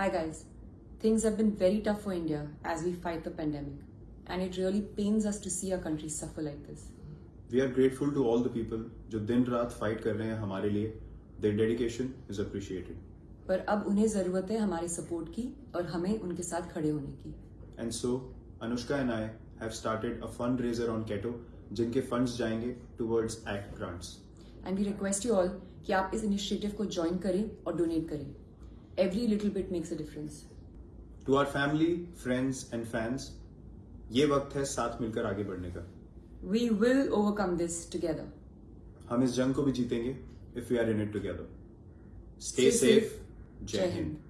Hi guys, things have been very tough for India as we fight the pandemic and it really pains us to see our country suffer like this. We are grateful to all the people जो दिन रात fight कर Their dedication is appreciated. But now they need our support and we need to stand with them. And so Anushka and I have started a fundraiser on Ketto जिनके funds जाएंगे towards ACT grants. And we request you all that you join this initiative and join donate करें every little bit makes a difference to our family friends and fans ये वक्त है साथ मिलकर आगे बढ़ने का we will overcome this together हम इस जंग को भी जीतेंगे if we are in it together stay Stay safe. Safe जय जय हिंद हिंद